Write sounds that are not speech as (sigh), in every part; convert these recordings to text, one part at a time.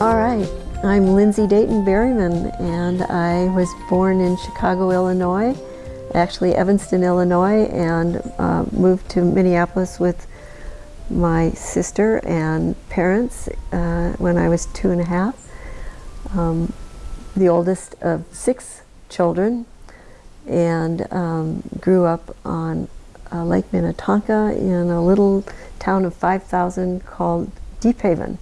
All right, I'm Lindsay Dayton Berryman and I was born in Chicago, Illinois, actually Evanston, Illinois, and uh, moved to Minneapolis with my sister and parents uh, when I was two and a half. Um, the oldest of six children and um, grew up on uh, Lake Minnetonka in a little town of 5,000 called Deephaven.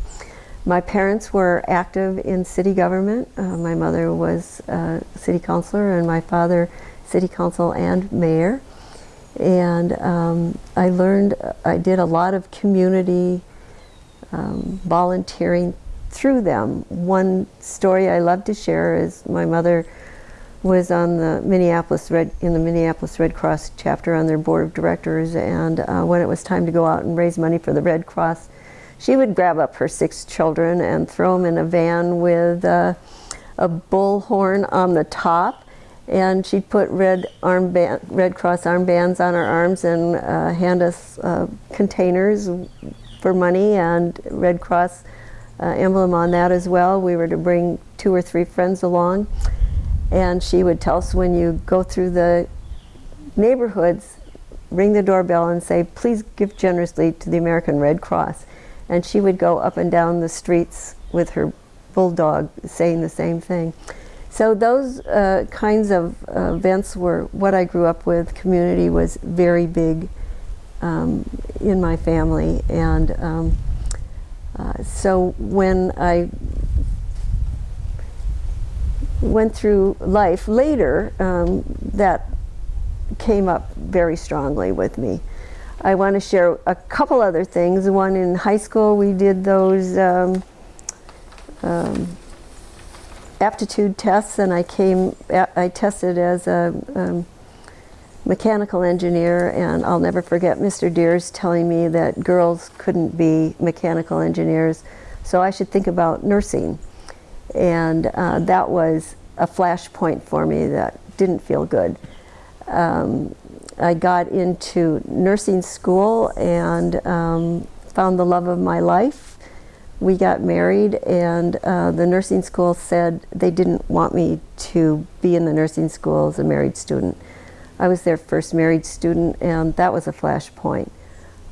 My parents were active in city government. Uh, my mother was a city councilor and my father city council and mayor. And um, I learned, I did a lot of community um, volunteering through them. One story I love to share is my mother was on the Minneapolis Red in the Minneapolis Red Cross chapter on their board of directors and uh, when it was time to go out and raise money for the Red Cross she would grab up her six children and throw them in a van with uh, a bullhorn on the top and she'd put red armband, Red Cross armbands on our arms and uh, hand us uh, containers for money and Red Cross uh, emblem on that as well. We were to bring two or three friends along and she would tell us when you go through the neighborhoods, ring the doorbell and say, please give generously to the American Red Cross and she would go up and down the streets with her bulldog saying the same thing. So those uh, kinds of uh, events were what I grew up with. Community was very big um, in my family and um, uh, so when I went through life later, um, that came up very strongly with me. I want to share a couple other things. One in high school, we did those um, um, aptitude tests, and I came, I tested as a um, mechanical engineer, and I'll never forget Mr. Deers telling me that girls couldn't be mechanical engineers, so I should think about nursing. And uh, that was a flashpoint for me that didn't feel good. Um, I got into nursing school and um, found the love of my life. We got married and uh, the nursing school said they didn't want me to be in the nursing school as a married student. I was their first married student and that was a flashpoint.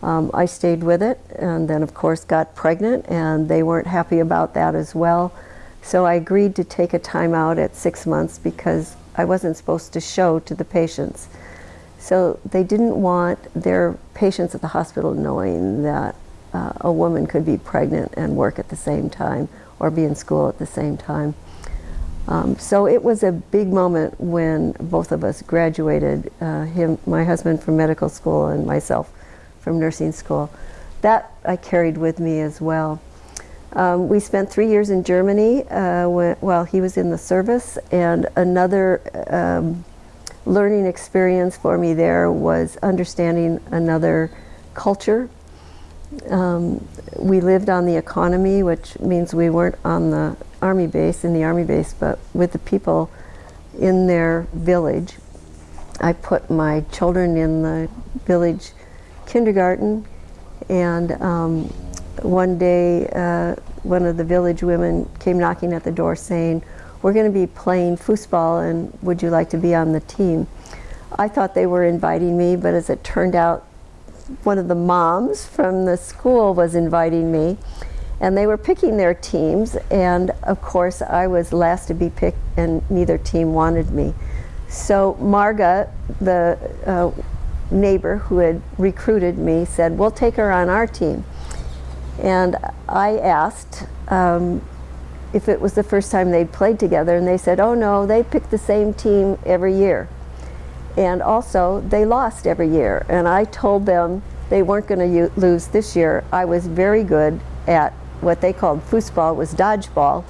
Um, I stayed with it and then of course got pregnant and they weren't happy about that as well. So I agreed to take a time out at six months because I wasn't supposed to show to the patients. So they didn't want their patients at the hospital knowing that uh, a woman could be pregnant and work at the same time or be in school at the same time. Um, so it was a big moment when both of us graduated, uh, him, my husband from medical school and myself from nursing school. That I carried with me as well. Um, we spent three years in Germany uh, while he was in the service and another um, learning experience for me there was understanding another culture. Um, we lived on the economy, which means we weren't on the army base, in the army base, but with the people in their village. I put my children in the village kindergarten and um, one day uh, one of the village women came knocking at the door saying, we're going to be playing foosball and would you like to be on the team? I thought they were inviting me, but as it turned out, one of the moms from the school was inviting me and they were picking their teams and of course I was last to be picked and neither team wanted me. So Marga, the uh, neighbor who had recruited me said, we'll take her on our team. And I asked, um, if it was the first time they'd played together and they said, oh no, they picked the same team every year. And also, they lost every year. And I told them they weren't going to lose this year. I was very good at what they called foosball, was dodgeball.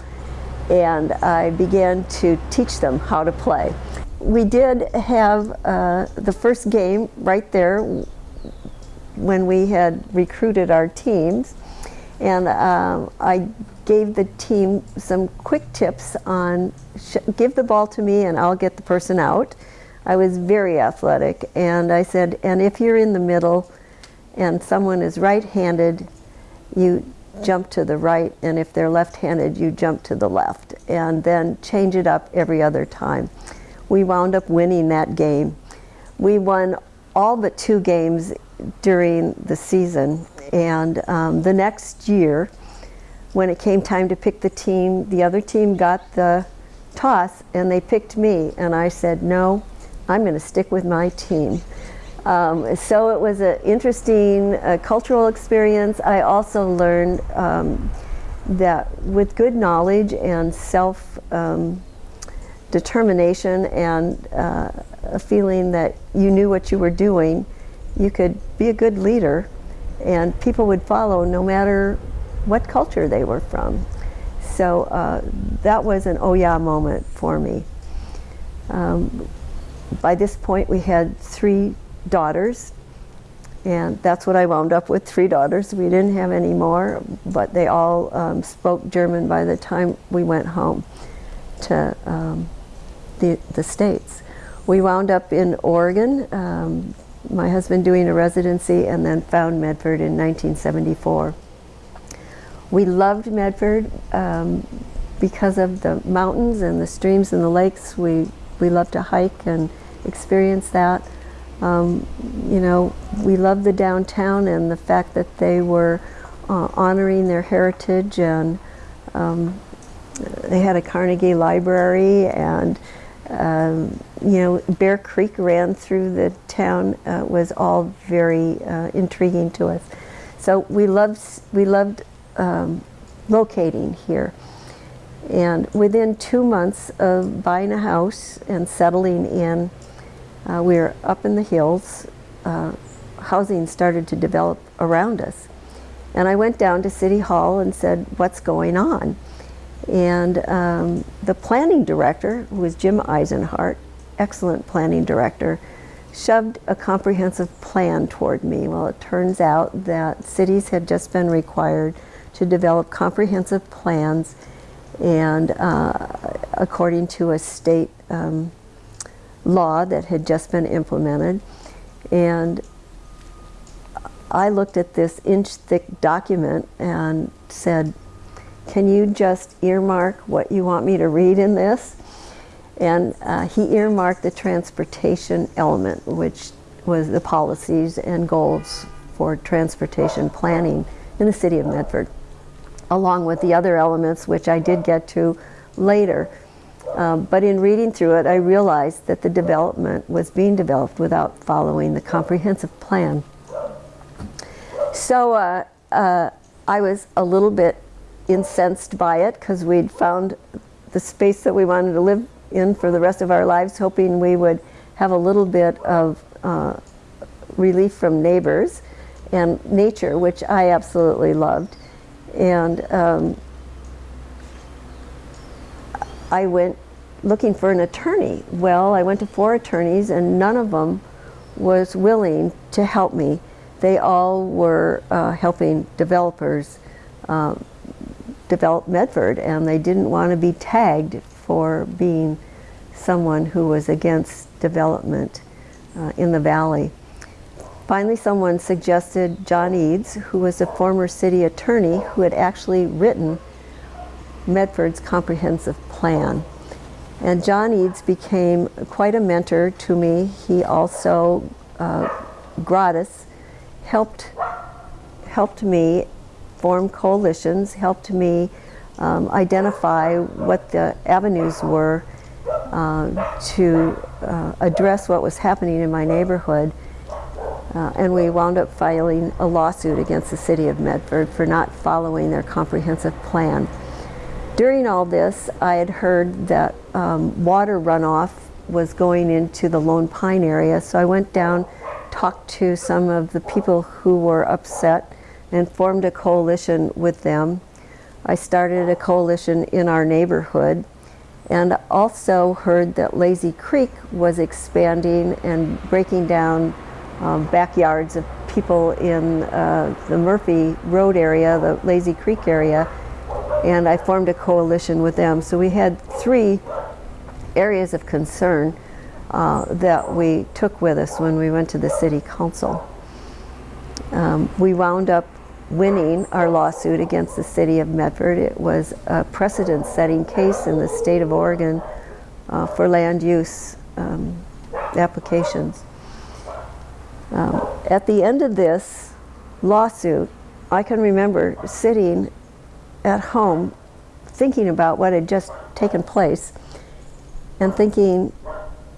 And I began to teach them how to play. We did have uh, the first game right there when we had recruited our teams. And um, I gave the team some quick tips on give the ball to me and I'll get the person out. I was very athletic and I said, and if you're in the middle and someone is right-handed, you jump to the right and if they're left-handed, you jump to the left and then change it up every other time. We wound up winning that game. We won all but two games during the season and um, the next year when it came time to pick the team, the other team got the toss and they picked me. And I said, no, I'm going to stick with my team. Um, so it was an interesting uh, cultural experience. I also learned um, that with good knowledge and self um, determination and uh, a feeling that you knew what you were doing, you could be a good leader and people would follow no matter what culture they were from. So uh, that was an oh yeah moment for me. Um, by this point we had three daughters and that's what I wound up with, three daughters. We didn't have any more, but they all um, spoke German by the time we went home to um, the, the States. We wound up in Oregon, um, my husband doing a residency, and then found Medford in 1974. We loved Medford um, because of the mountains and the streams and the lakes. We, we love to hike and experience that. Um, you know, we loved the downtown and the fact that they were uh, honoring their heritage and um, they had a Carnegie Library and um, you know, Bear Creek ran through the town uh, was all very uh, intriguing to us. So we loved, we loved um, locating here. And within two months of buying a house and settling in, uh, we were up in the hills. Uh, housing started to develop around us. And I went down to City Hall and said, what's going on? And um, the planning director, who was Jim Eisenhart, excellent planning director, shoved a comprehensive plan toward me. Well, it turns out that cities had just been required to develop comprehensive plans and uh, according to a state um, law that had just been implemented. And I looked at this inch thick document and said, can you just earmark what you want me to read in this? And uh, he earmarked the transportation element, which was the policies and goals for transportation planning in the city of Medford, along with the other elements, which I did get to later. Um, but in reading through it, I realized that the development was being developed without following the comprehensive plan. So uh, uh, I was a little bit incensed by it because we'd found the space that we wanted to live in for the rest of our lives, hoping we would have a little bit of uh, relief from neighbors and nature, which I absolutely loved. And um, I went looking for an attorney. Well, I went to four attorneys and none of them was willing to help me. They all were uh, helping developers um, develop Medford and they didn't want to be tagged for being someone who was against development uh, in the valley. Finally, someone suggested John Eads, who was a former city attorney who had actually written Medford's comprehensive plan. And John Eads became quite a mentor to me. He also, uh, gratis, helped, helped me form coalitions, helped me um, identify what the avenues were uh, to uh, address what was happening in my neighborhood. Uh, and we wound up filing a lawsuit against the city of Medford for not following their comprehensive plan. During all this, I had heard that um, water runoff was going into the Lone Pine area, so I went down, talked to some of the people who were upset and formed a coalition with them. I started a coalition in our neighborhood and also heard that Lazy Creek was expanding and breaking down um, backyards of people in uh, the Murphy Road area, the Lazy Creek area, and I formed a coalition with them. So we had three areas of concern uh, that we took with us when we went to the city council. Um, we wound up winning our lawsuit against the city of Medford. It was a precedent-setting case in the state of Oregon uh, for land use um, applications. Um, at the end of this lawsuit, I can remember sitting at home thinking about what had just taken place and thinking,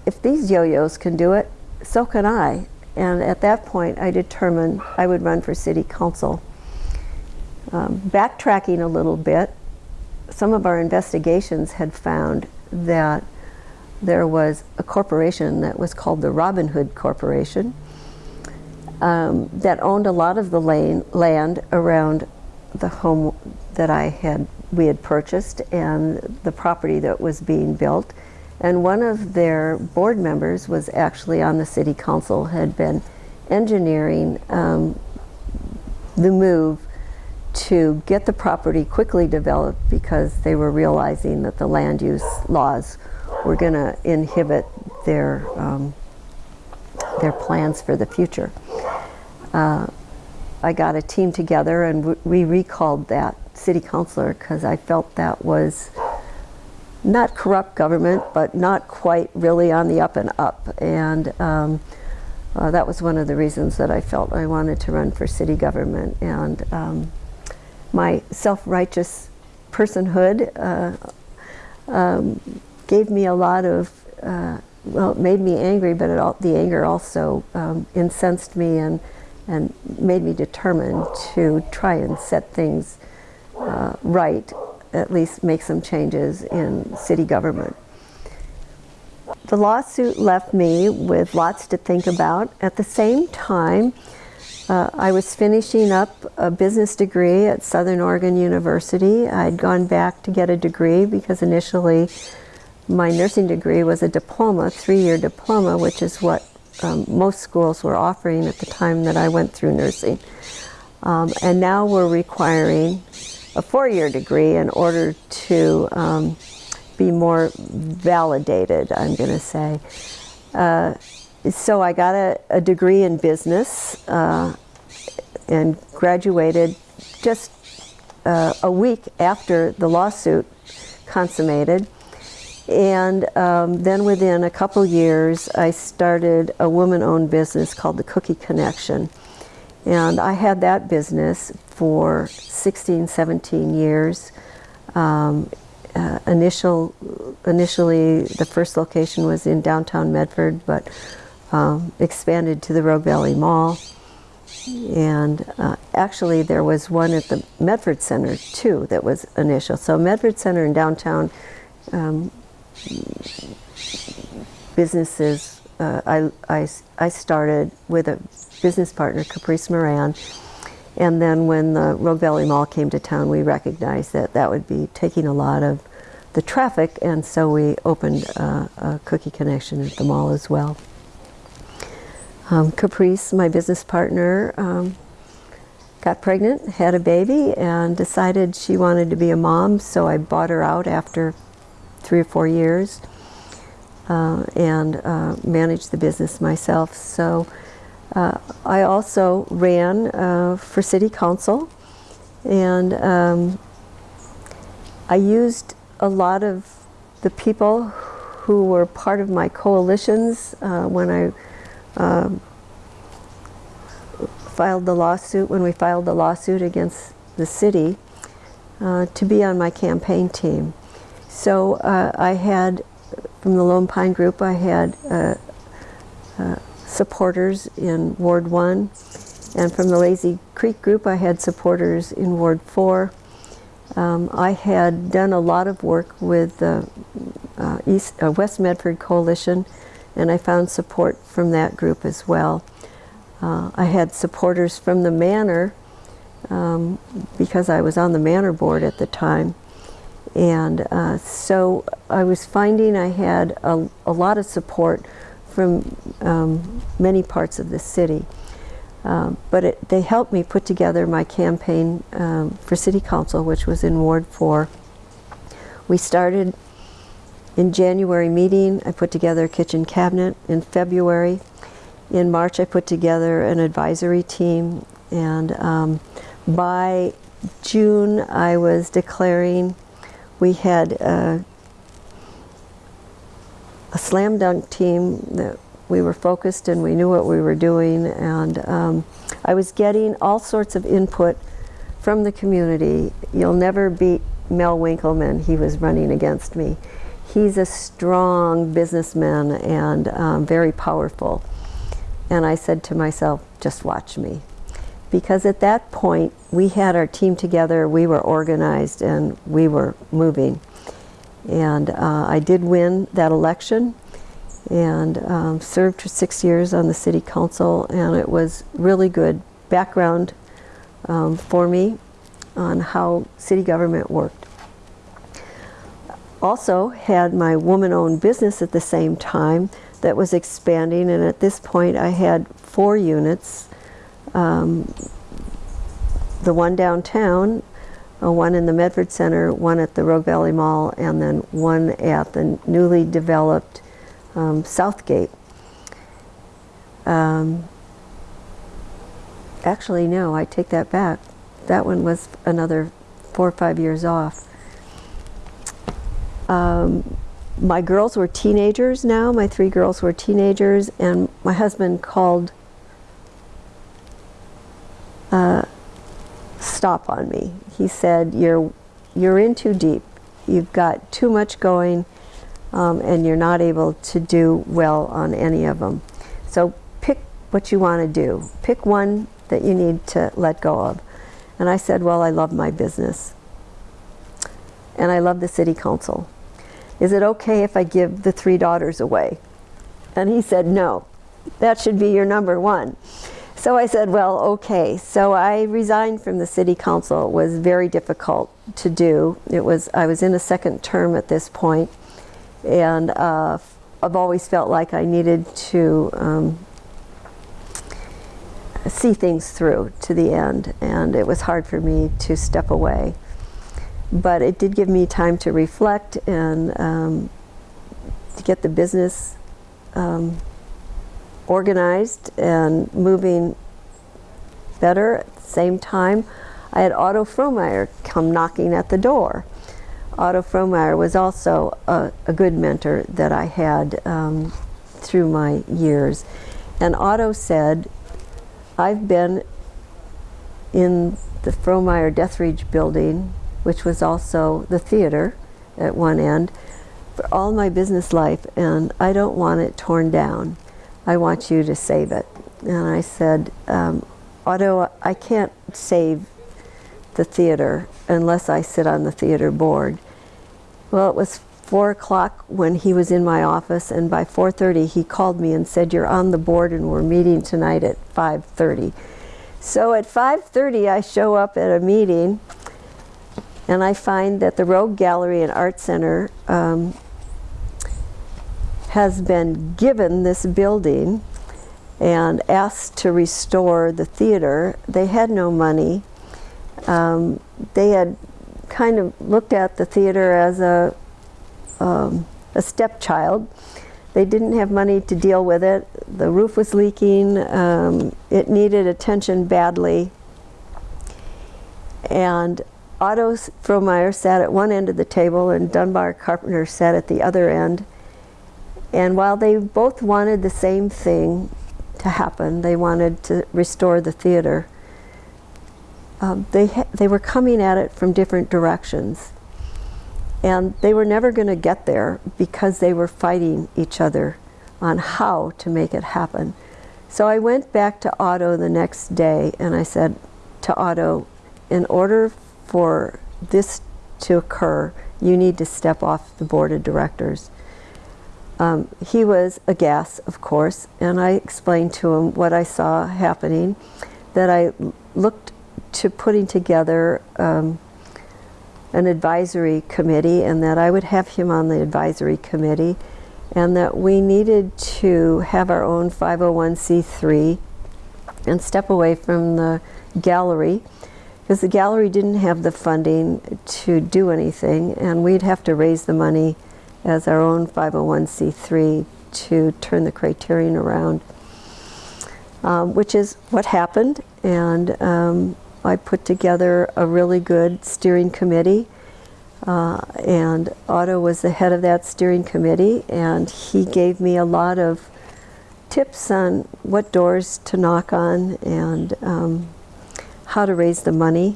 if these yo-yos can do it, so can I. And at that point, I determined I would run for city council. Um, backtracking a little bit, some of our investigations had found that there was a corporation that was called the Robin Hood Corporation um, that owned a lot of the lane, land around the home that I had we had purchased and the property that was being built. And one of their board members was actually on the city council, had been engineering um, the move to get the property quickly developed because they were realizing that the land use laws were going to inhibit their um, their plans for the future. Uh, I got a team together and we recalled that city councilor because I felt that was not corrupt government, but not quite really on the up and up. And um, uh, that was one of the reasons that I felt I wanted to run for city government. And um, my self-righteous personhood uh, um, gave me a lot of, uh, well, it made me angry, but it, the anger also um, incensed me and, and made me determined to try and set things uh, right, at least make some changes in city government. The lawsuit left me with lots to think about. At the same time, uh, I was finishing up a business degree at Southern Oregon University. I'd gone back to get a degree because initially my nursing degree was a diploma, three-year diploma, which is what um, most schools were offering at the time that I went through nursing. Um, and now we're requiring a four-year degree in order to um, be more validated, I'm going to say. Uh, so I got a, a degree in business uh, and graduated just uh, a week after the lawsuit consummated. And um, then within a couple years, I started a woman-owned business called the Cookie Connection. And I had that business for 16, 17 years. Um, uh, initial, initially, the first location was in downtown Medford, but um, expanded to the Rogue Valley Mall. And uh, actually, there was one at the Medford Center, too, that was initial. So Medford Center in downtown um, businesses, uh, I, I, I started with a business partner, Caprice Moran, and then when the Rogue Valley Mall came to town, we recognized that that would be taking a lot of the traffic, and so we opened uh, a Cookie Connection at the mall as well. Um, Caprice, my business partner, um, got pregnant, had a baby, and decided she wanted to be a mom, so I bought her out after three or four years uh, and uh, managed the business myself. So uh, I also ran uh, for city council and um, I used a lot of the people who were part of my coalitions uh, when I um, filed the lawsuit, when we filed the lawsuit against the city, uh, to be on my campaign team. So uh, I had, from the Lone Pine Group, I had uh, supporters in Ward 1. And from the Lazy Creek group, I had supporters in Ward 4. Um, I had done a lot of work with the uh, uh, West Medford Coalition, and I found support from that group as well. Uh, I had supporters from the Manor, um, because I was on the Manor board at the time. And uh, so I was finding I had a, a lot of support from um, many parts of the city. Um, but it, they helped me put together my campaign um, for city council, which was in Ward 4. We started in January meeting. I put together a kitchen cabinet. In February, in March, I put together an advisory team. And um, by June, I was declaring we had uh, a slam dunk team that we were focused and we knew what we were doing and um, I was getting all sorts of input from the community. You'll never beat Mel Winkleman. He was running against me. He's a strong businessman and um, very powerful. And I said to myself, just watch me. Because at that point, we had our team together, we were organized, and we were moving. And uh, I did win that election and um, served for six years on the city council and it was really good background um, for me on how city government worked. Also had my woman-owned business at the same time that was expanding and at this point I had four units. Um, the one downtown, uh, one in the Medford Center, one at the Rogue Valley Mall, and then one at the newly developed um, Southgate. Um, actually, no, I take that back. That one was another four or five years off. Um, my girls were teenagers now. My three girls were teenagers, and my husband called uh, stop on me. He said, "You're you're in too deep. You've got too much going um, and you're not able to do well on any of them. So pick what you want to do. Pick one that you need to let go of. And I said, well, I love my business. And I love the city council. Is it okay if I give the three daughters away? And he said, no, that should be your number one. So I said, well, okay. So I resigned from the city council. It was very difficult to do. It was, I was in a second term at this point and uh, I've always felt like I needed to um, see things through to the end and it was hard for me to step away but it did give me time to reflect and um, to get the business um, organized and moving better at the same time I had Otto Frohnmayer come knocking at the door Otto Frohnmayer was also a, a, good mentor that I had um, through my years. And Otto said, I've been in the Frohnmayer Deatherage building, which was also the theater at one end, for all my business life, and I don't want it torn down. I want you to save it. And I said, um, Otto, I can't save the theater unless I sit on the theater board. Well, it was 4 o'clock when he was in my office, and by 4.30 he called me and said, you're on the board and we're meeting tonight at 5.30. So at 5.30 I show up at a meeting and I find that the Rogue Gallery and Art Center um, has been given this building and asked to restore the theater. They had no money. Um, they had kind of looked at the theater as a, um, a stepchild. They didn't have money to deal with it. The roof was leaking. Um, it needed attention badly. And Otto Frohnmayer sat at one end of the table and Dunbar Carpenter sat at the other end. And while they both wanted the same thing to happen, they wanted to restore the theater, um, they, they were coming at it from different directions. And they were never going to get there because they were fighting each other on how to make it happen. So I went back to Otto the next day and I said to Otto, in order for this to occur, you need to step off the board of directors. Um, he was aghast, of course, and I explained to him what I saw happening, that I looked to putting together um, an advisory committee and that I would have him on the advisory committee and that we needed to have our own 501c3 and step away from the gallery because the gallery didn't have the funding to do anything and we'd have to raise the money as our own 501c3 to turn the Craterian around, um, which is what happened. And um, I put together a really good steering committee. Uh, and Otto was the head of that steering committee, and he gave me a lot of tips on what doors to knock on and um, how to raise the money.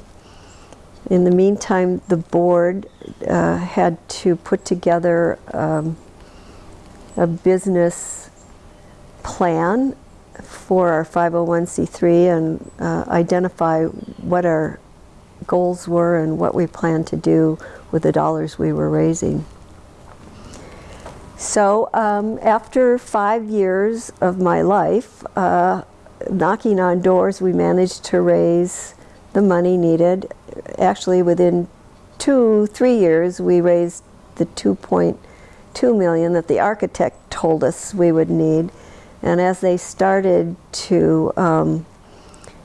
In the meantime, the board uh, had to put together um, a business plan for our 501c3 and uh, identify what our goals were and what we planned to do with the dollars we were raising. So um, after five years of my life, uh, knocking on doors, we managed to raise the money needed. Actually, within two, three years, we raised the 2.2 million that the architect told us we would need. And as they started to um,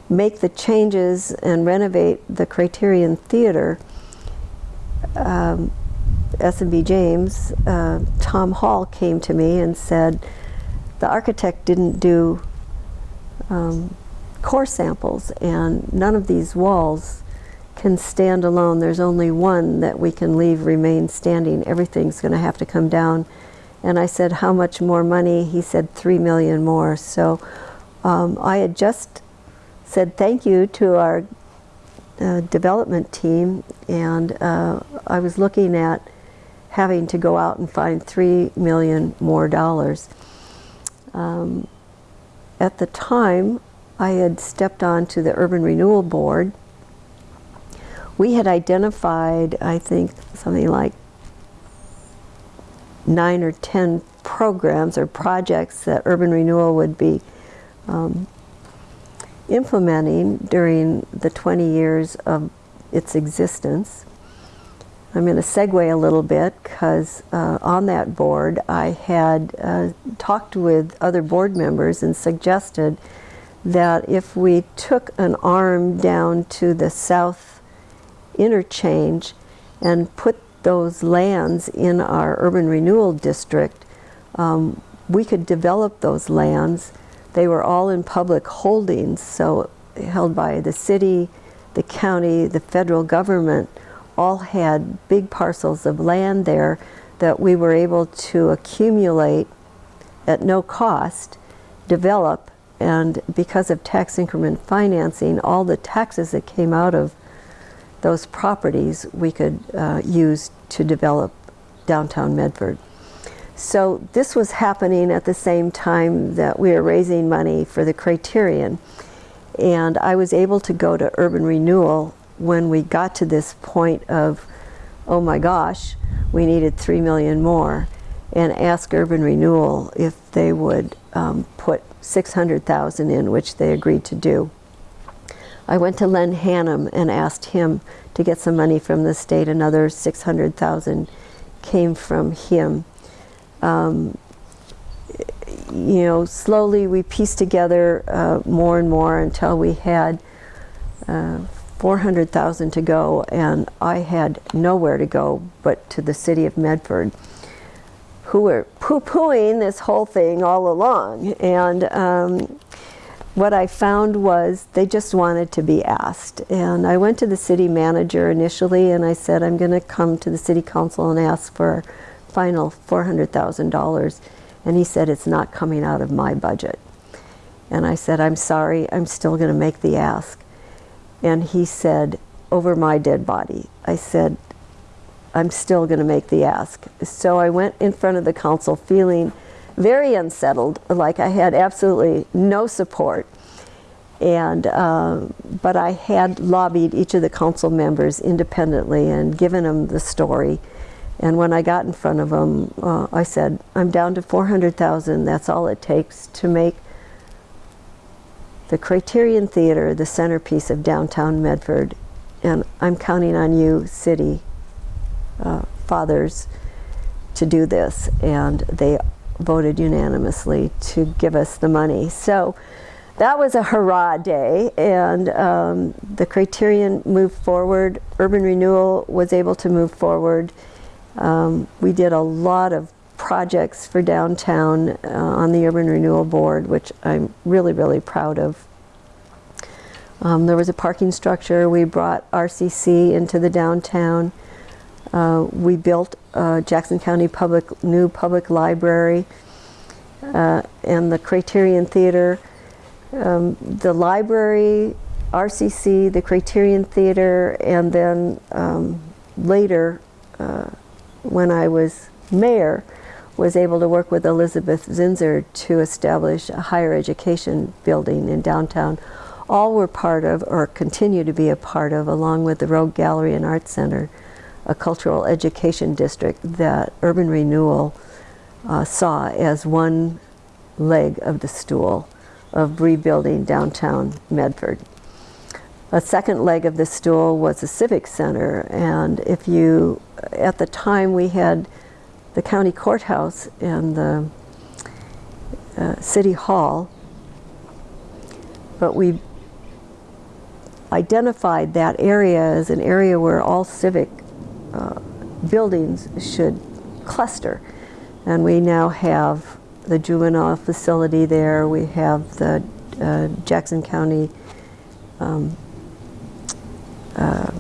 make the changes and renovate the Craterian Theater, um, S&B James, uh, Tom Hall came to me and said, the architect didn't do um, core samples and none of these walls can stand alone. There's only one that we can leave remain standing. Everything's going to have to come down. And I said, how much more money? He said, three million more. So um, I had just said thank you to our uh, development team and uh, I was looking at having to go out and find three million more dollars. Um, at the time, I had stepped on to the Urban Renewal Board. We had identified, I think, something like nine or ten programs or projects that Urban Renewal would be um, implementing during the 20 years of its existence. I'm going to segue a little bit because uh, on that board I had uh, talked with other board members and suggested that if we took an arm down to the south interchange and put those lands in our urban renewal district, um, we could develop those lands. They were all in public holdings, so held by the city, the county, the federal government, all had big parcels of land there that we were able to accumulate at no cost, develop, and because of tax increment financing, all the taxes that came out of those properties we could uh, use to develop downtown Medford. So this was happening at the same time that we were raising money for the Craterian. And I was able to go to Urban Renewal when we got to this point of, oh my gosh, we needed three million more, and ask Urban Renewal if they would um, put 600,000 in, which they agreed to do. I went to Lenn Hannon and asked him to get some money from the state. Another 600,000 came from him. Um, you know, slowly we pieced together uh, more and more until we had uh, 400,000 to go and I had nowhere to go but to the city of Medford who were poo-pooing this whole thing all along. And um, what I found was they just wanted to be asked. And I went to the city manager initially and I said I'm going to come to the city council and ask for final $400,000 and he said it's not coming out of my budget. And I said I'm sorry I'm still going to make the ask and he said, over my dead body. I said, I'm still going to make the ask. So I went in front of the council feeling very unsettled, like I had absolutely no support. And, uh, but I had lobbied each of the council members independently and given them the story. And when I got in front of them, uh, I said, I'm down to 400,000. That's all it takes to make the Craterian Theater, the centerpiece of downtown Medford, and I'm counting on you, city uh, fathers, to do this. And they voted unanimously to give us the money. So that was a hurrah day, and um, the Craterian moved forward. Urban renewal was able to move forward. Um, we did a lot of projects for downtown uh, on the Urban Renewal Board, which I'm really, really proud of. Um, there was a parking structure. We brought RCC into the downtown. Uh, we built uh, Jackson County Public new public library uh, and the Craterian Theater. Um, the library, RCC, the Craterian Theater, and then um, later, uh, when I was mayor, was able to work with Elisabeth Zinser to establish a higher education building in downtown. All were part of, or continue to be a part of, along with the Rogue Gallery and Art Center, a cultural education district that Urban Renewal uh, saw as one leg of the stool of rebuilding downtown Medford. A second leg of the stool was the Civic Center, and if you, at the time we had the county courthouse and the uh, city hall, but we identified that area as an area where all civic uh, buildings should cluster. And we now have the juvenile facility there, we have the uh, Jackson County um, uh,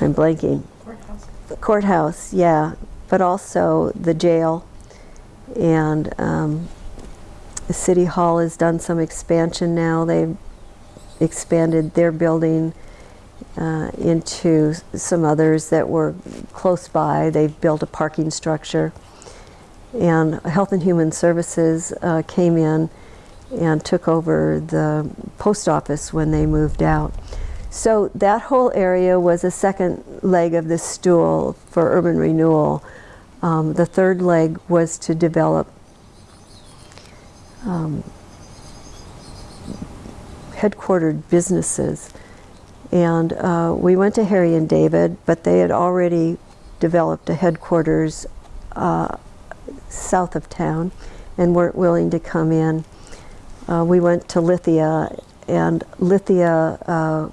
I'm blanking, courthouse, yeah, but also the jail. And um, the city hall has done some expansion now. They've expanded their building uh, into some others that were close by. They've built a parking structure. And Health and Human Services uh, came in and took over the post office when they moved out. So that whole area was a second leg of the stool for urban renewal. Um, the third leg was to develop um, headquartered businesses. And uh, we went to Harry and David, but they had already developed a headquarters uh, south of town and weren't willing to come in. Uh, we went to Lithia, and Lithia uh,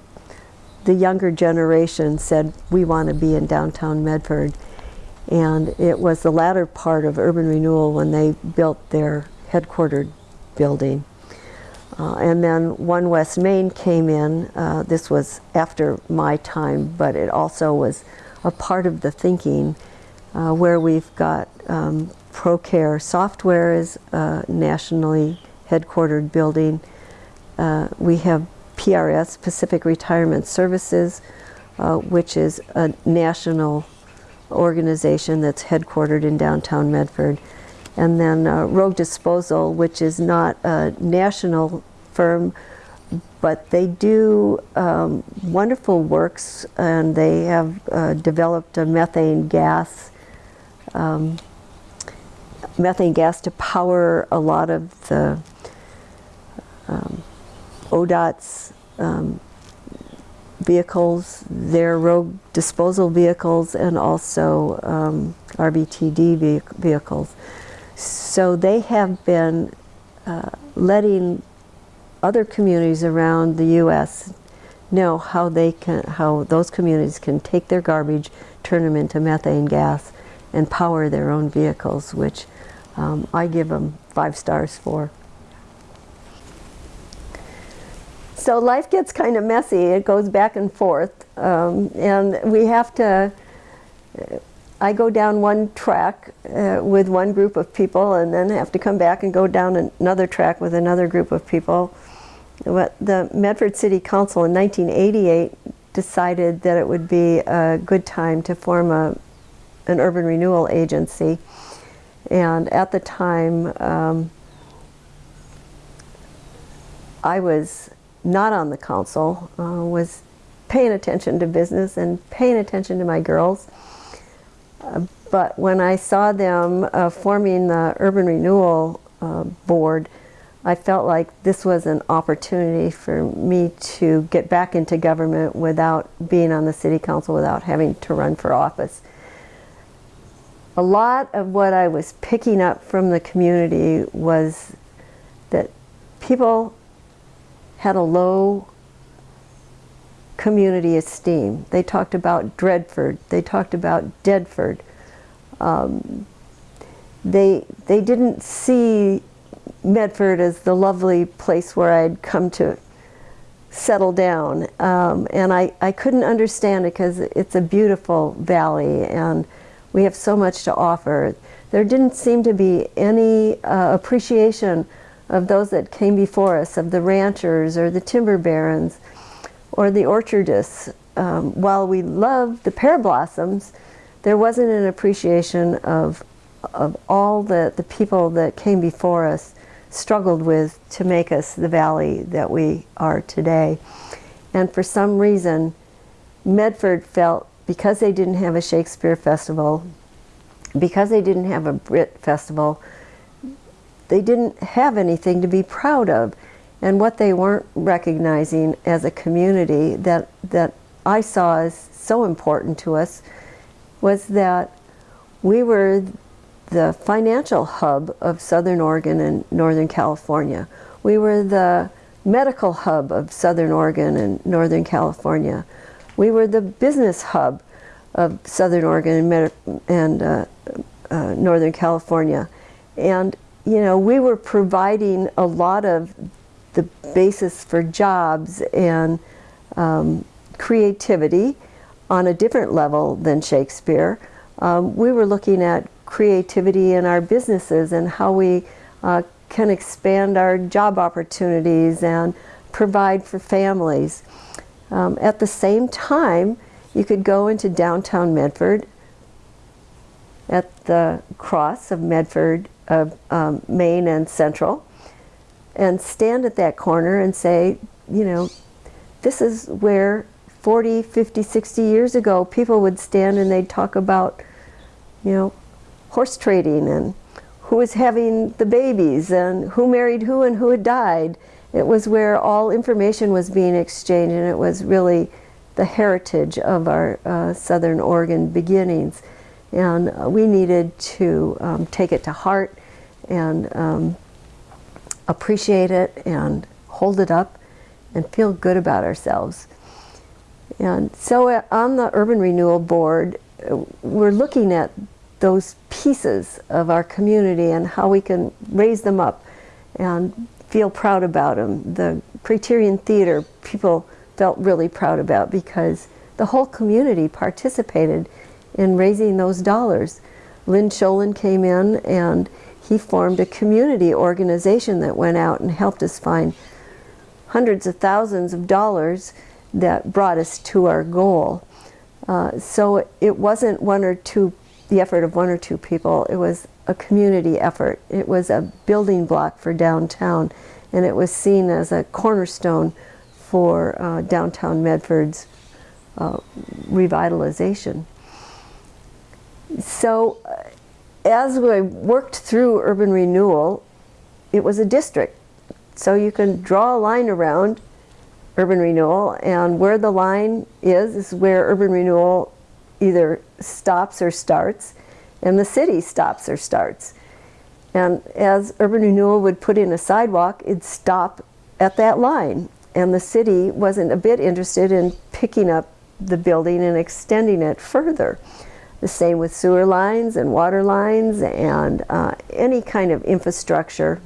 the younger generation said, we want to be in downtown Medford. And it was the latter part of urban renewal when they built their headquartered building. Uh, and then One West Main came in. Uh, this was after my time, but it also was a part of the thinking uh, where we've got um, ProCare software is a nationally headquartered building. Uh, we have PRS, Pacific Retirement Services, uh, which is a national organization that's headquartered in downtown Medford. And then uh, Rogue Disposal, which is not a national firm, but they do um, wonderful works and they have uh, developed a methane gas um, methane gas to power a lot of the um, ODOT's um, vehicles, their rogue disposal vehicles, and also um, RVTD vehicles. So they have been uh, letting other communities around the U.S. know how they can, how those communities can take their garbage, turn them into methane gas, and power their own vehicles, which um, I give them five stars for. So life gets kind of messy. It goes back and forth. Um, and we have to, I go down one track uh, with one group of people and then have to come back and go down another track with another group of people. But the Medford City Council in 1988 decided that it would be a good time to form a, an urban renewal agency. And at the time, um, I was not on the council uh, was paying attention to business and paying attention to my girls. Uh, but when I saw them uh, forming the Urban Renewal uh, Board, I felt like this was an opportunity for me to get back into government without being on the city council, without having to run for office. A lot of what I was picking up from the community was that people had a low community esteem. They talked about Dreadford. They talked about Deadford. Um, they, they didn't see Medford as the lovely place where I'd come to settle down. Um, and I, I couldn't understand it because it's a beautiful valley and we have so much to offer. There didn't seem to be any uh, appreciation of those that came before us, of the ranchers or the timber barons or the orchardists. Um, while we loved the pear blossoms, there wasn't an appreciation of, of all the, the people that came before us struggled with to make us the valley that we are today. And for some reason, Medford felt because they didn't have a Shakespeare festival, because they didn't have a Britt festival, they didn't have anything to be proud of. And what they weren't recognizing as a community that, that I saw as so important to us was that we were the financial hub of Southern Oregon and Northern California. We were the medical hub of Southern Oregon and Northern California. We were the business hub of Southern Oregon and, and uh, uh, Northern California. And, you know, we were providing a lot of the basis for jobs and um, creativity on a different level than Shakespeare. Um, we were looking at creativity in our businesses and how we uh, can expand our job opportunities and provide for families. Um, at the same time, you could go into downtown Medford at the cross of Medford, uh, um, Main and Central, and stand at that corner and say, you know, this is where 40, 50, 60 years ago people would stand and they'd talk about, you know, horse trading and who was having the babies and who married who and who had died. It was where all information was being exchanged and it was really the heritage of our uh, Southern Oregon beginnings. And uh, we needed to um, take it to heart and um, appreciate it and hold it up and feel good about ourselves. And so uh, on the Urban Renewal Board, uh, we're looking at those pieces of our community and how we can raise them up and feel proud about them. The Craterian Theater, people felt really proud about because the whole community participated in raising those dollars. Lynn Sholin came in and he formed a community organization that went out and helped us find hundreds of thousands of dollars that brought us to our goal. Uh, so it wasn't one or two the effort of one or two people. It was a community effort. It was a building block for downtown, and it was seen as a cornerstone for uh, downtown Medford's uh, revitalization. So uh, as we worked through urban renewal, it was a district. So you can draw a line around urban renewal, and where the line is, is where urban renewal either stops or starts, and the city stops or starts. And as urban renewal would put in a sidewalk, it'd stop at that line. And the city wasn't a bit interested in picking up the building and extending it further. The same with sewer lines and water lines and uh, any kind of infrastructure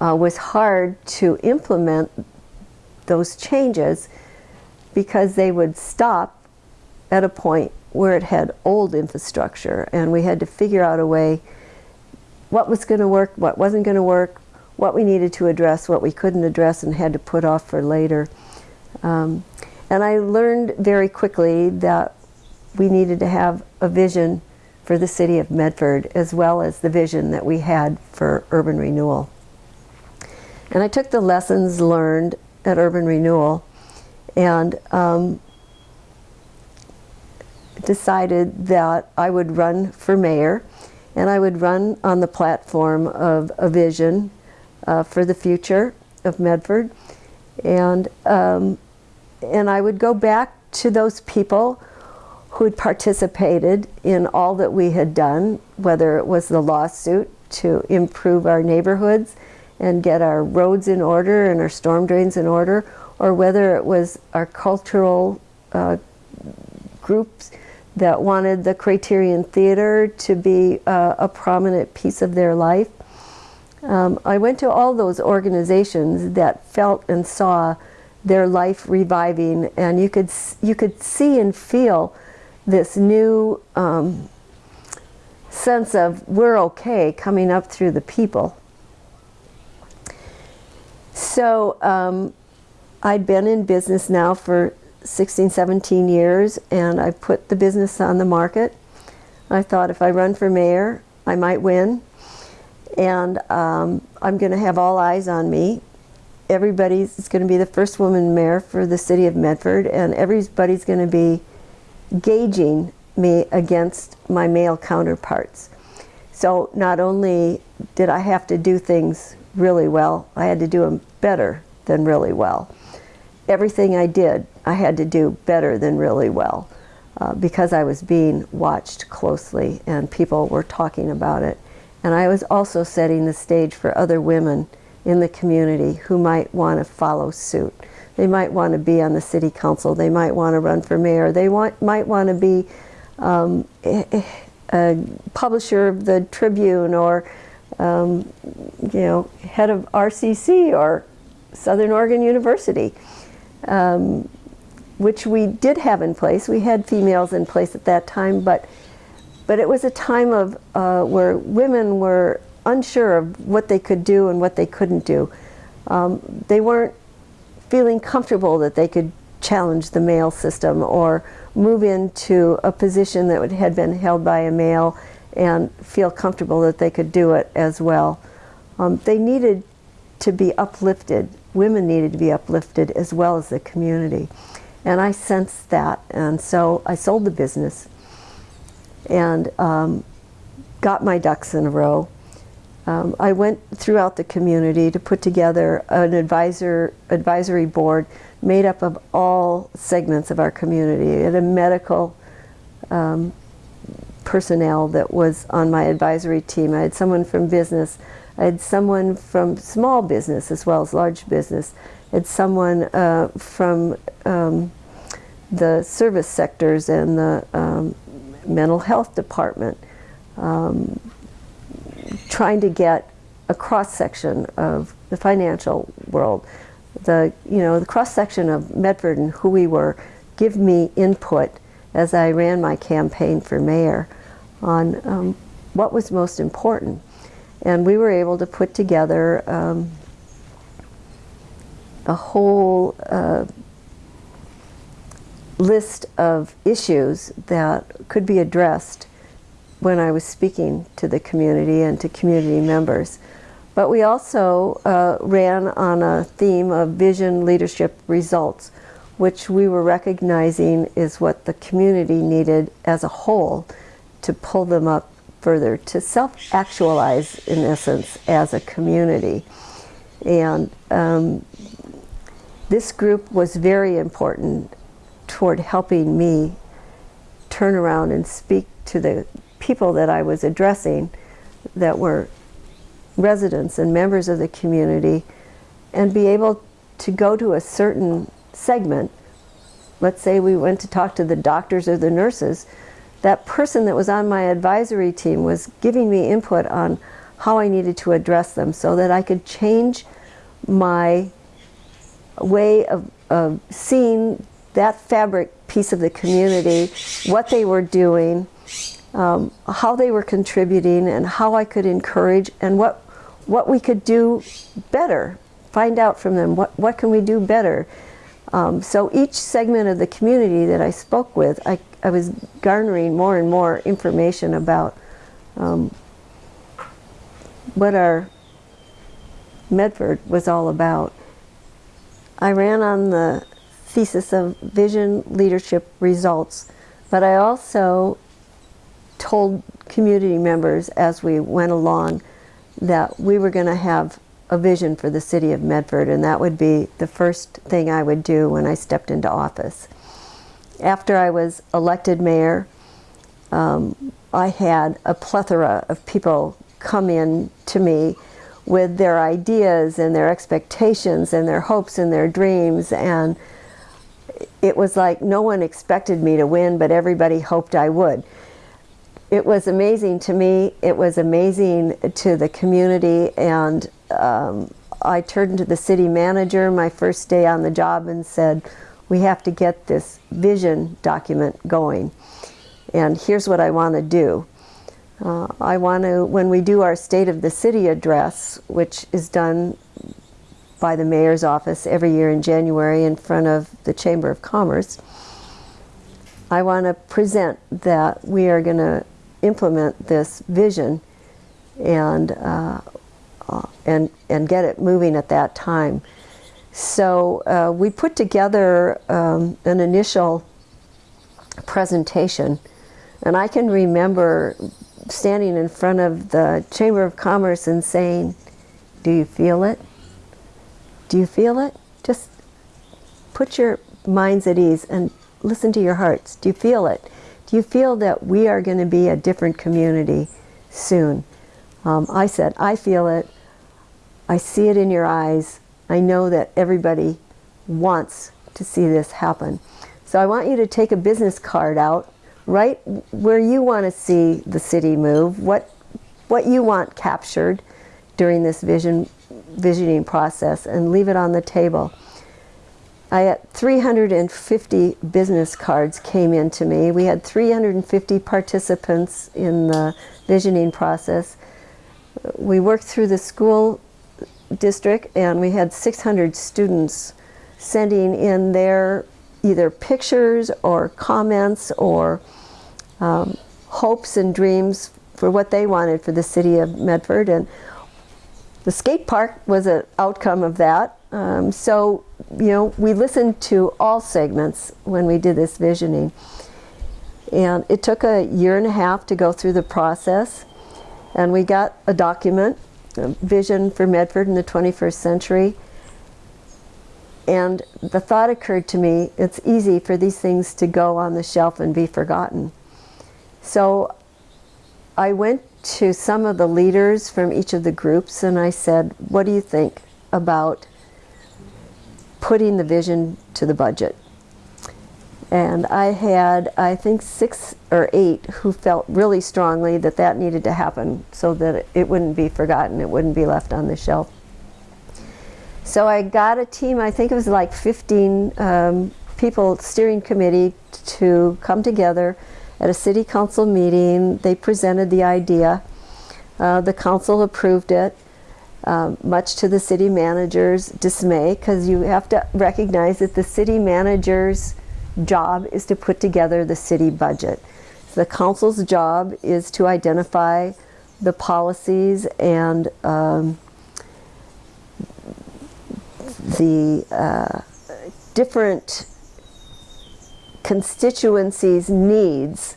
uh, was hard to implement those changes because they would stop at a point where it had old infrastructure and we had to figure out a way what was going to work, what wasn't going to work, what we needed to address, what we couldn't address and had to put off for later. Um, and I learned very quickly that we needed to have a vision for the city of Medford as well as the vision that we had for urban renewal. And I took the lessons learned at urban renewal and um, decided that I would run for mayor and I would run on the platform of a vision uh, for the future of Medford and um, and I would go back to those people who had participated in all that we had done, whether it was the lawsuit to improve our neighborhoods and get our roads in order and our storm drains in order, or whether it was our cultural uh, groups that wanted the Craterian Theater to be uh, a prominent piece of their life. Um, I went to all those organizations that felt and saw their life reviving, and you could you could see and feel this new um, sense of we're okay coming up through the people. So um, I'd been in business now for 16, 17 years, and I put the business on the market. I thought if I run for mayor, I might win, and um, I'm going to have all eyes on me. Everybody's going to be the first woman mayor for the city of Medford, and everybody's going to be gauging me against my male counterparts. So not only did I have to do things really well, I had to do them better than really well. Everything I did, I had to do better than really well uh, because I was being watched closely and people were talking about it. And I was also setting the stage for other women in the community who might want to follow suit. They might want to be on the city council. They might want to run for mayor. They want, might want to be um, a publisher of the Tribune or um, you know head of RCC or Southern Oregon University, um, which we did have in place. We had females in place at that time, but but it was a time of uh, where women were unsure of what they could do and what they couldn't do. Um, they weren't feeling comfortable that they could challenge the male system or move into a position that had been held by a male and feel comfortable that they could do it as well. Um, they needed to be uplifted. Women needed to be uplifted as well as the community. And I sensed that. And so I sold the business and um, got my ducks in a row. Um, I went throughout the community to put together an advisor advisory board made up of all segments of our community. and a medical um, personnel that was on my advisory team. I had someone from business. I had someone from small business as well as large business. I had someone uh, from um, the service sectors and the um, mental health department um, trying to get a cross section of the financial world. The you know the cross section of Medford and who we were give me input as I ran my campaign for mayor on um, what was most important, and we were able to put together um, a whole uh, list of issues that could be addressed when I was speaking to the community and to community members. But we also uh, ran on a theme of vision, leadership, results, which we were recognizing is what the community needed as a whole to pull them up further, to self-actualize in essence as a community. And um, this group was very important toward helping me turn around and speak to the people that I was addressing that were residents and members of the community and be able to go to a certain segment. Let's say we went to talk to the doctors or the nurses. That person that was on my advisory team was giving me input on how I needed to address them so that I could change my way of, of seeing that fabric piece of the community, what they were doing, um, how they were contributing and how I could encourage and what what we could do better. Find out from them what what can we do better. Um, so each segment of the community that I spoke with, I, I was garnering more and more information about um, what our Medford was all about. I ran on the thesis of vision, leadership, results, but I also told community members as we went along that we were going to have a vision for the city of Medford and that would be the first thing I would do when I stepped into office. After I was elected mayor, um, I had a plethora of people come in to me with their ideas and their expectations and their hopes and their dreams and it was like no one expected me to win but everybody hoped I would. It was amazing to me, it was amazing to the community and um, I turned to the city manager my first day on the job and said we have to get this vision document going and here's what I want to do. Uh, I want to, when we do our State of the City address, which is done by the mayor's office every year in January in front of the Chamber of Commerce, I want to present that we are going to implement this vision and, uh, uh, and, and get it moving at that time. So uh, we put together um, an initial presentation and I can remember standing in front of the Chamber of Commerce and saying, do you feel it? Do you feel it? Just put your minds at ease and listen to your hearts. Do you feel it? Do you feel that we are going to be a different community soon? Um, I said, I feel it. I see it in your eyes. I know that everybody wants to see this happen. So I want you to take a business card out right where you want to see the city move, what, what you want captured during this vision, visioning process and leave it on the table. I had 350 business cards came in to me. We had 350 participants in the visioning process. We worked through the school district and we had 600 students sending in their either pictures or comments or um, hopes and dreams for what they wanted for the city of Medford. And the skate park was an outcome of that. Um, so, you know, we listened to all segments when we did this visioning. And it took a year and a half to go through the process. And we got a document, a Vision for Medford in the 21st Century. And the thought occurred to me, it's easy for these things to go on the shelf and be forgotten. So I went to some of the leaders from each of the groups and I said, what do you think about putting the vision to the budget? And I had, I think, six or eight who felt really strongly that that needed to happen so that it wouldn't be forgotten, it wouldn't be left on the shelf. So I got a team, I think it was like 15 um, people, steering committee, to come together at a city council meeting. They presented the idea. Uh, the council approved it, uh, much to the city manager's dismay, because you have to recognize that the city manager's job is to put together the city budget. The council's job is to identify the policies and um, the uh, different constituencies' needs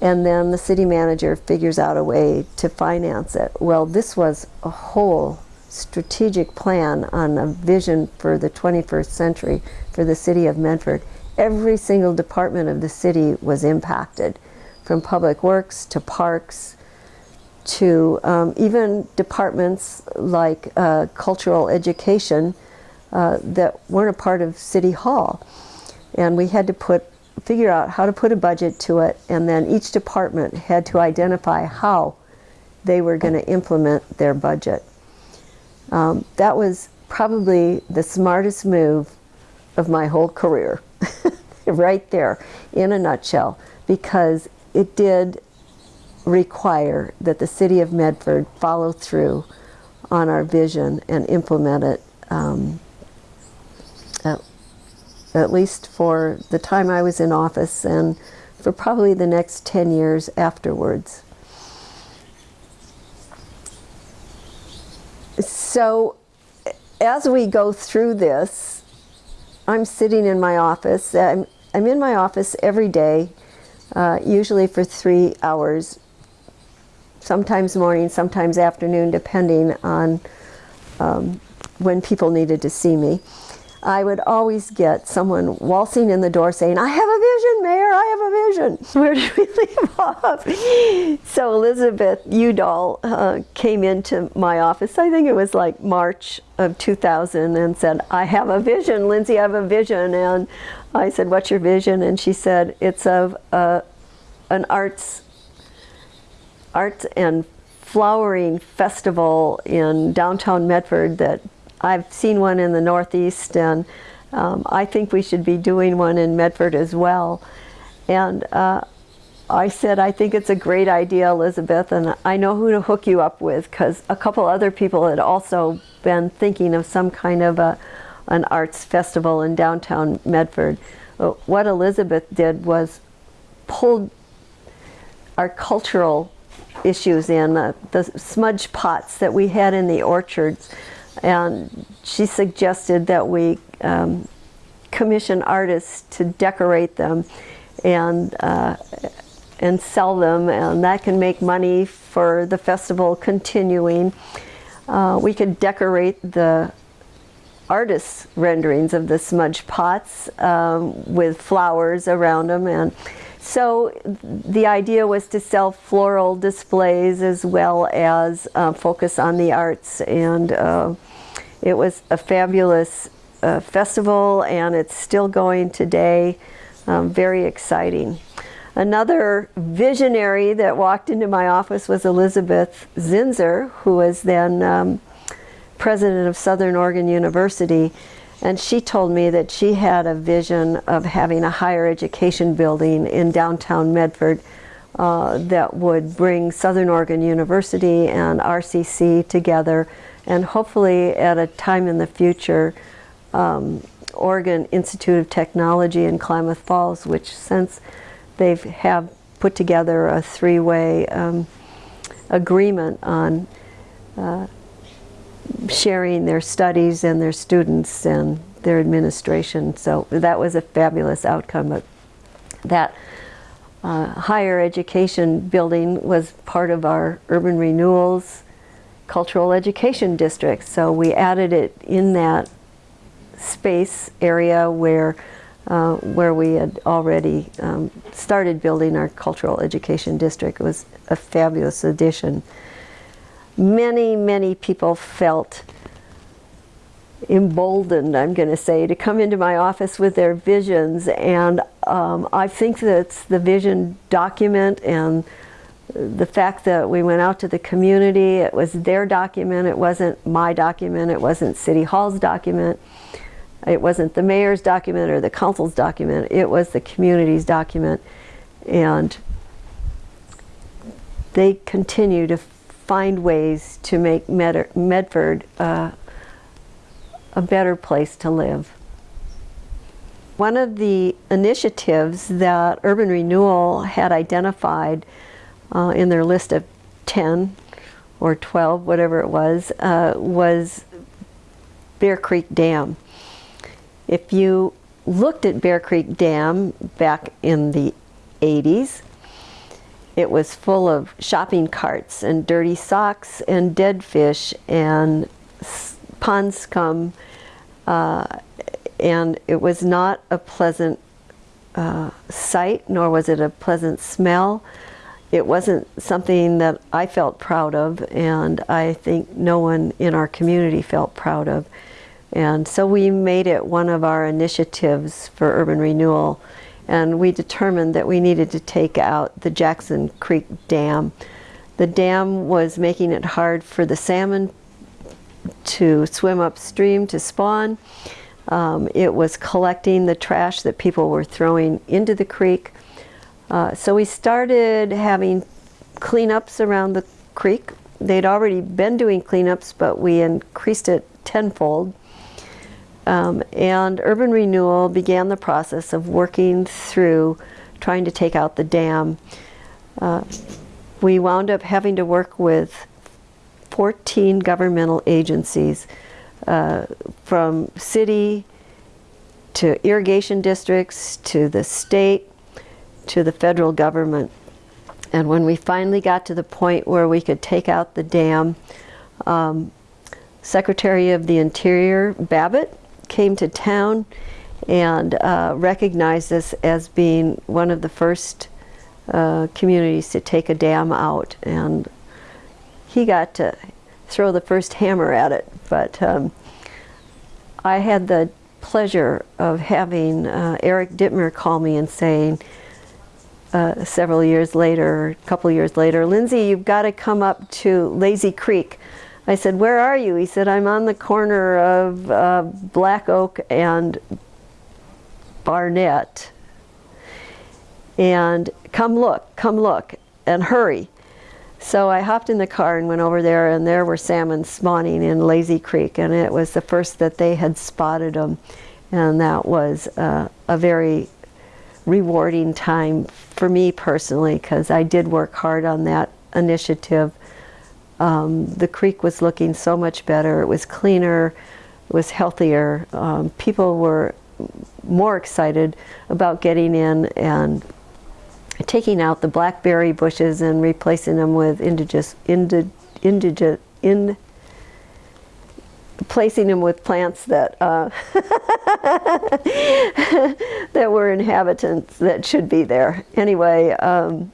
and then the city manager figures out a way to finance it. Well, this was a whole strategic plan on a vision for the 21st century for the city of Medford. Every single department of the city was impacted, from public works to parks to um, even departments like uh, cultural education uh, that weren't a part of City Hall and we had to put figure out how to put a budget to it and then each department had to identify how they were going to implement their budget. Um, that was probably the smartest move of my whole career (laughs) right there in a nutshell because it did require that the city of Medford follow through on our vision and implement it um, at least for the time I was in office and for probably the next 10 years afterwards. So as we go through this, I'm sitting in my office. I'm, I'm in my office every day, uh, usually for three hours, sometimes morning, sometimes afternoon, depending on um, when people needed to see me. I would always get someone waltzing in the door saying, I have a vision, Mayor, I have a vision. (laughs) Where did we leave (laughs) off? So Elizabeth Udall uh, came into my office, I think it was like March of 2000, and said, I have a vision, Lindsay, I have a vision. And I said, what's your vision? And she said, it's of uh, an arts, arts and flowering festival in downtown Medford that I've seen one in the Northeast, and um, I think we should be doing one in Medford as well. And uh, I said, I think it's a great idea, Elizabeth, and I know who to hook you up with because a couple other people had also been thinking of some kind of a, an arts festival in downtown Medford. What Elizabeth did was pulled our cultural issues in, uh, the smudge pots that we had in the orchards and she suggested that we um, commission artists to decorate them and uh, and sell them and that can make money for the festival continuing. Uh, we could decorate the artists renderings of the smudge pots um, with flowers around them and so the idea was to sell floral displays as well as uh, focus on the arts and uh, it was a fabulous uh, festival and it's still going today. Um, very exciting. Another visionary that walked into my office was Elisabeth Zinser, who was then um, president of Southern Oregon University. And she told me that she had a vision of having a higher education building in downtown Medford uh, that would bring Southern Oregon University and RCC together. And hopefully at a time in the future um, Oregon Institute of Technology in Klamath Falls, which since they have put together a three-way um, agreement on uh, sharing their studies and their students and their administration. So that was a fabulous outcome. But that uh, higher education building was part of our urban renewals cultural education district. So we added it in that space area where uh, where we had already um, started building our cultural education district. It was a fabulous addition many, many people felt emboldened, I'm going to say, to come into my office with their visions. And um, I think that's the vision document and the fact that we went out to the community, it was their document, it wasn't my document, it wasn't City Hall's document, it wasn't the mayor's document or the council's document, it was the community's document. And they continue to find ways to make Med Medford uh, a better place to live. One of the initiatives that Urban Renewal had identified uh, in their list of 10 or 12, whatever it was, uh, was Bear Creek Dam. If you looked at Bear Creek Dam back in the 80s, it was full of shopping carts and dirty socks and dead fish and pond scum. Uh, and it was not a pleasant uh, sight, nor was it a pleasant smell. It wasn't something that I felt proud of, and I think no one in our community felt proud of. And so we made it one of our initiatives for urban renewal and we determined that we needed to take out the Jackson Creek Dam. The dam was making it hard for the salmon to swim upstream to spawn. Um, it was collecting the trash that people were throwing into the creek. Uh, so we started having cleanups around the creek. They'd already been doing cleanups, but we increased it tenfold. Um, and Urban Renewal began the process of working through trying to take out the dam. Uh, we wound up having to work with 14 governmental agencies uh, from city to irrigation districts to the state to the federal government. And when we finally got to the point where we could take out the dam, um, Secretary of the Interior Babbitt came to town and uh, recognized this as being one of the first uh, communities to take a dam out. And he got to throw the first hammer at it. But um, I had the pleasure of having uh, Eric Dittmer call me and saying, uh, several years later, a couple years later, Lindsay, you've got to come up to Lazy Creek. I said, where are you? He said, I'm on the corner of uh, Black Oak and Barnett. And come look, come look, and hurry. So I hopped in the car and went over there, and there were salmon spawning in Lazy Creek, and it was the first that they had spotted them. And that was uh, a very rewarding time for me personally because I did work hard on that initiative. Um, the creek was looking so much better. It was cleaner, it was healthier. Um, people were more excited about getting in and taking out the blackberry bushes and replacing them with indigenous, indi, indigenous, in, placing them with plants that uh, (laughs) that were inhabitants that should be there. Anyway, um,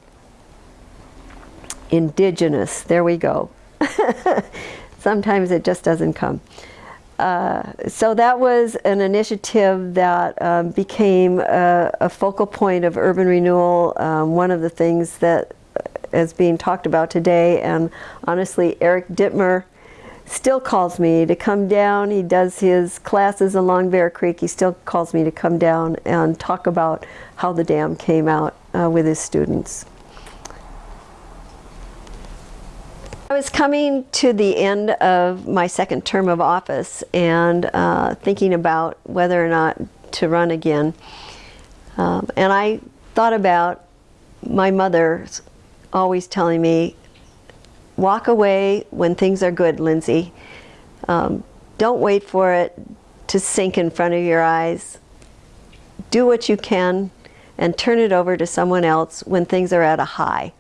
indigenous. There we go. (laughs) Sometimes it just doesn't come. Uh, so that was an initiative that um, became a, a, focal point of urban renewal. Um, one of the things that is being talked about today, and honestly, Eric Dittmer still calls me to come down. He does his classes along Bear Creek. He still calls me to come down and talk about how the dam came out uh, with his students. I was coming to the end of my second term of office and uh, thinking about whether or not to run again. Um, and I thought about my mother always telling me, walk away when things are good, Lindsay. Um, don't wait for it to sink in front of your eyes. Do what you can and turn it over to someone else when things are at a high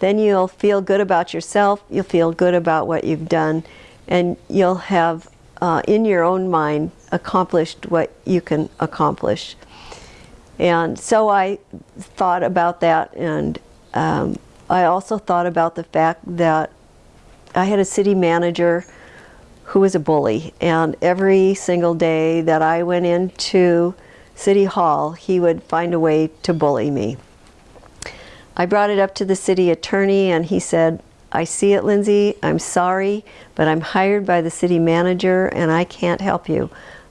then you'll feel good about yourself, you'll feel good about what you've done, and you'll have, uh, in your own mind, accomplished what you can accomplish. And so I thought about that, and um, I also thought about the fact that I had a city manager who was a bully, and every single day that I went into City Hall, he would find a way to bully me. I brought it up to the city attorney and he said, I see it, Lindsay. I'm sorry, but I'm hired by the city manager and I can't help you.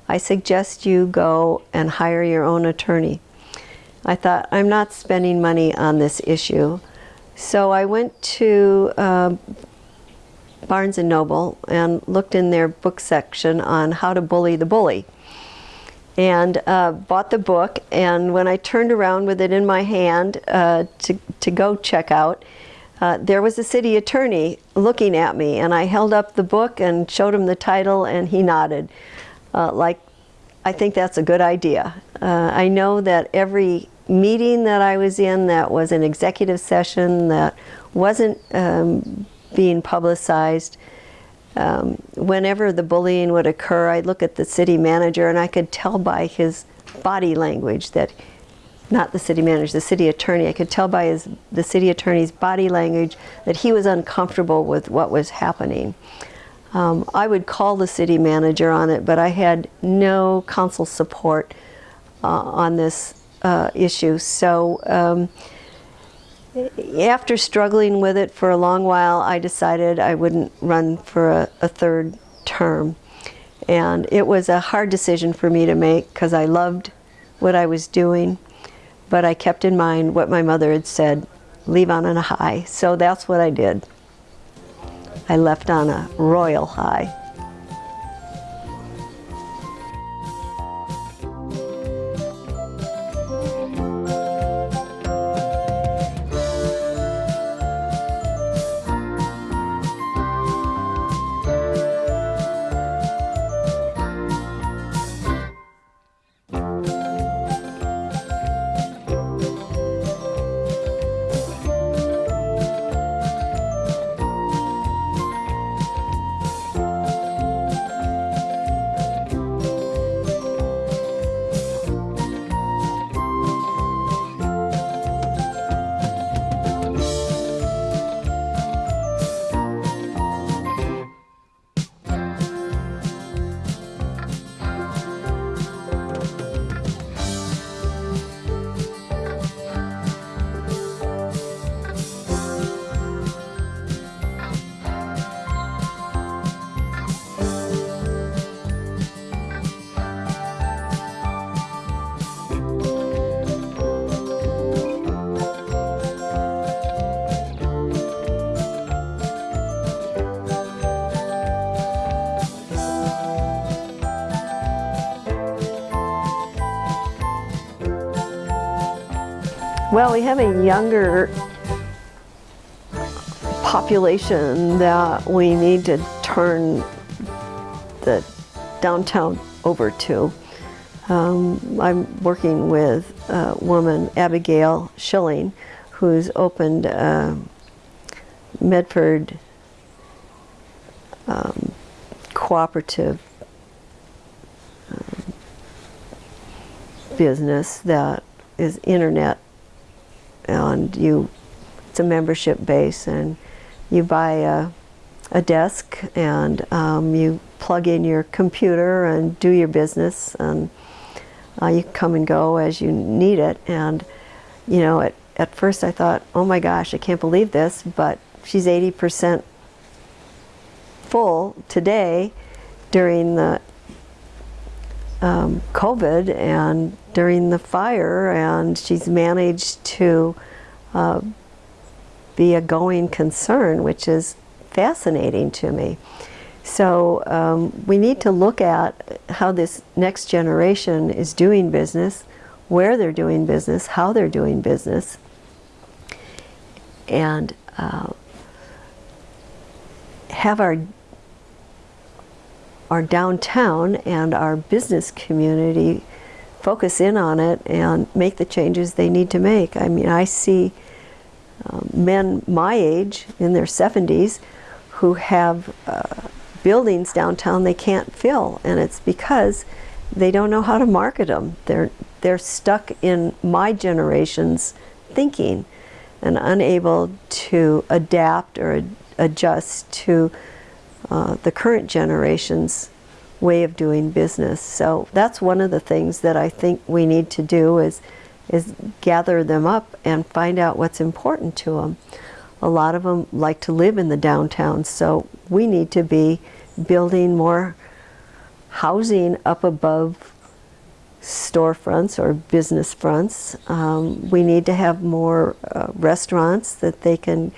I suggest you go and hire your own attorney. I thought, I'm not spending money on this issue. So I went to uh, Barnes & Noble and looked in their book section on how to bully the bully and uh, bought the book. And when I turned around with it in my hand uh, to, to go check out, uh, there was a city attorney looking at me. And I held up the book and showed him the title, and he nodded, uh, like, I think that's a good idea. Uh, I know that every meeting that I was in that was an executive session that wasn't um, being publicized, um, whenever the bullying would occur, I'd look at the city manager and I could tell by his body language that, not the city manager, the city attorney, I could tell by his, the city attorney's body language that he was uncomfortable with what was happening. Um, I would call the city manager on it, but I had no council support uh, on this uh, issue. So um, after struggling with it for a long while, I decided I wouldn't run for a, a third term. And it was a hard decision for me to make because I loved what I was doing, but I kept in mind what my mother had said, leave on a high. So that's what I did. I left on a royal high. Well, we have a younger population that we need to turn the downtown over to. Um, I'm working with a woman, Abigail Schilling, who's opened uh, Medford um, Cooperative um, business that is internet and you it's a membership base and you buy a, a desk and um, you plug in your computer and do your business and uh, you come and go as you need it. And you know at, at first I thought oh my gosh I can't believe this but she's 80% full today during the um, COVID and during the fire and she's managed to uh, be a going concern which is fascinating to me. So um, we need to look at how this next generation is doing business, where they're doing business, how they're doing business, and uh, have our our downtown and our business community focus in on it and make the changes they need to make. I mean, I see um, men my age in their 70s who have uh, buildings downtown they can't fill and it's because they don't know how to market them. They're, they're stuck in my generation's thinking and unable to adapt or ad adjust to uh, the current generation's way of doing business. So that's one of the things that I think we need to do is, is gather them up and find out what's important to them. A lot of them like to live in the downtown, so we need to be building more housing up above storefronts or business fronts. Um, we need to have more uh, restaurants that they can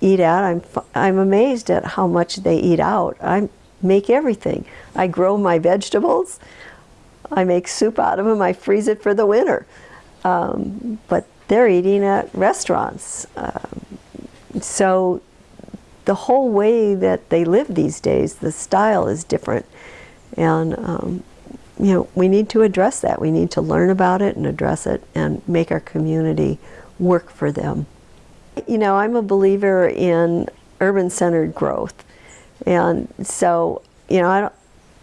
eat at. I'm, I'm amazed at how much they eat out. I make everything. I grow my vegetables. I make soup out of them. I freeze it for the winter. Um, but they're eating at restaurants. Um, so the whole way that they live these days, the style is different. And, um, you know, we need to address that. We need to learn about it and address it and make our community work for them. You know, I'm a believer in urban-centered growth. And so, you know, I don't,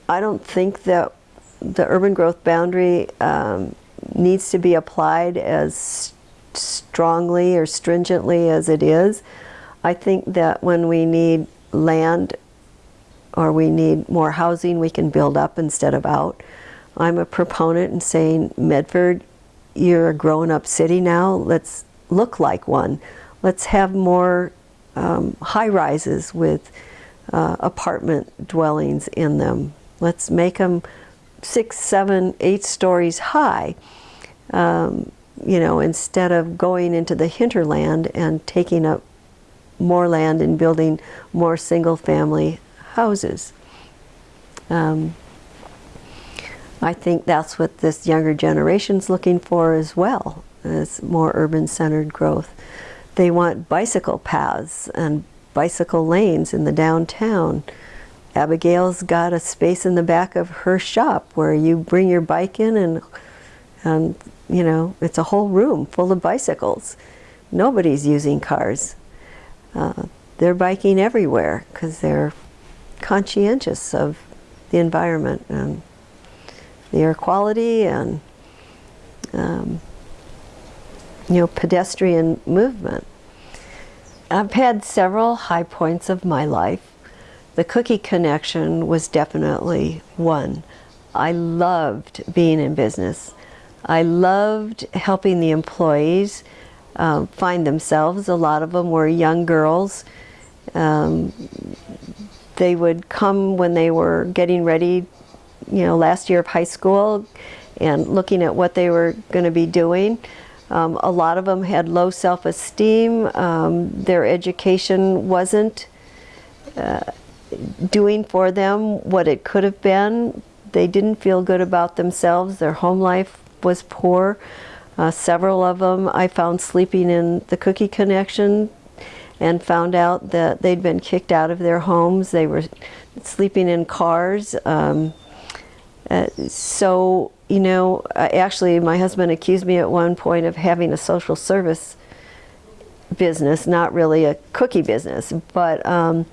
I don't think that the urban growth boundary um, needs to be applied as strongly or stringently as it is. I think that when we need land or we need more housing, we can build up instead of out. I'm a proponent in saying, Medford, you're a grown up city now, let's look like one. Let's have more um, high rises with uh, apartment dwellings in them. Let's make them six, seven, eight stories high, um, you know, instead of going into the hinterland and taking up more land and building more single family houses. Um, I think that's what this younger generation's looking for as well, as more urban-centered growth. They want bicycle paths and bicycle lanes in the downtown. Abigail's got a space in the back of her shop where you bring your bike in and, and you know, it's a whole room full of bicycles. Nobody's using cars. Uh, they're biking everywhere because they're conscientious of the environment and the air quality and um, you know, pedestrian movement. I've had several high points of my life. The cookie connection was definitely one. I loved being in business. I loved helping the employees um, find themselves. A lot of them were young girls. Um, they would come when they were getting ready, you know, last year of high school and looking at what they were going to be doing. Um, a lot of them had low self-esteem. Um, their education wasn't uh, doing for them what it could have been. They didn't feel good about themselves. Their home life was poor. Uh, several of them I found sleeping in the Cookie Connection and found out that they'd been kicked out of their homes. They were sleeping in cars. Um, uh, so, you know, actually, my husband accused me at one point of having a social service business, not really a cookie business. But um,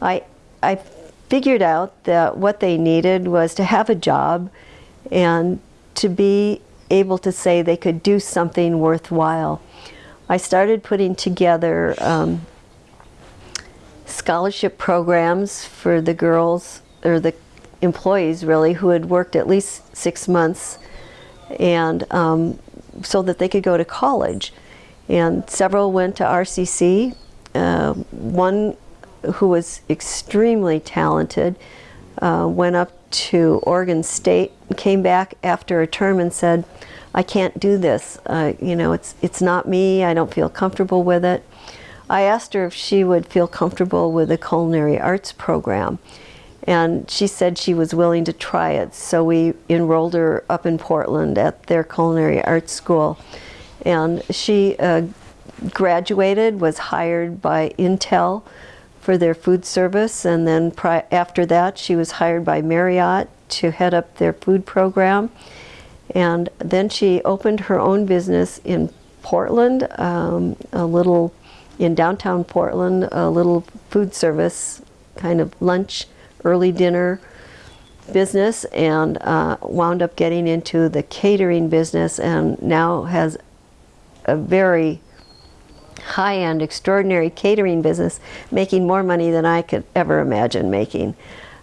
I, I figured out that what they needed was to have a job and to be able to say they could do something worthwhile. I started putting together um, scholarship programs for the girls, or the employees really, who had worked at least six months and um, so that they could go to college. And several went to RCC. Uh, one who was extremely talented uh, went up to Oregon State, came back after a term and said, I can't do this. Uh, you know, it's, it's not me. I don't feel comfortable with it. I asked her if she would feel comfortable with a culinary arts program. And she said she was willing to try it. So we enrolled her up in Portland at their culinary arts school. And she uh, graduated, was hired by Intel for their food service. And then after that, she was hired by Marriott to head up their food program. And then she opened her own business in Portland, um, a little, in downtown Portland, a little food service, kind of lunch, early dinner business, and uh, wound up getting into the catering business and now has a very high-end, extraordinary catering business, making more money than I could ever imagine making.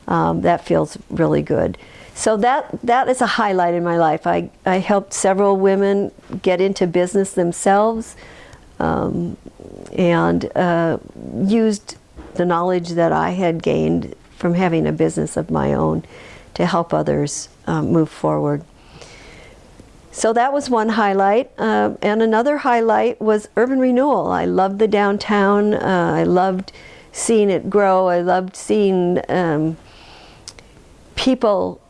Um, that feels really good. So that, that is a highlight in my life. I, I helped several women get into business themselves um, and uh, used the knowledge that I had gained from having a business of my own to help others um, move forward. So that was one highlight. Uh, and another highlight was urban renewal. I loved the downtown. Uh, I loved seeing it grow. I loved seeing um, people,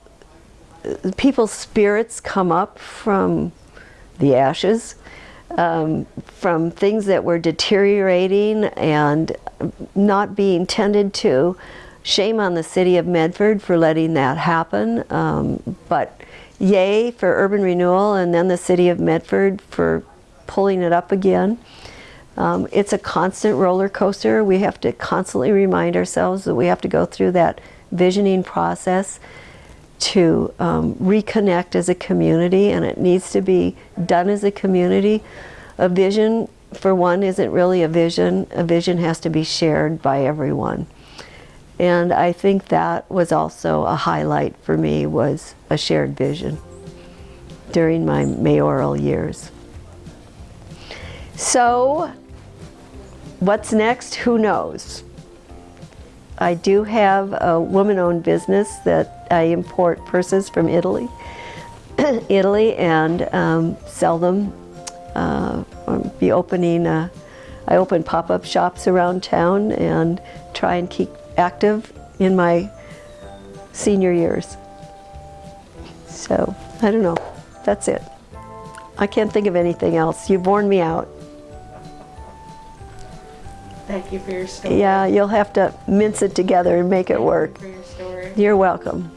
people's spirits come up from the ashes, um, from things that were deteriorating and not being tended to. Shame on the city of Medford for letting that happen, um, but yay for urban renewal and then the city of Medford for pulling it up again. Um, it's a constant roller coaster. We have to constantly remind ourselves that we have to go through that visioning process to um, reconnect as a community and it needs to be done as a community. A vision, for one, isn't really a vision. A vision has to be shared by everyone. And I think that was also a highlight for me was a shared vision during my mayoral years. So what's next? Who knows? I do have a woman-owned business that I import purses from Italy, (clears throat) Italy, and um, sell them. Uh, I'll be opening. A, I open pop-up shops around town and try and keep active in my senior years. So, I don't know. That's it. I can't think of anything else. You've worn me out. Thank you for your story. Yeah, you'll have to mince it together and make it work. for your story. You're welcome.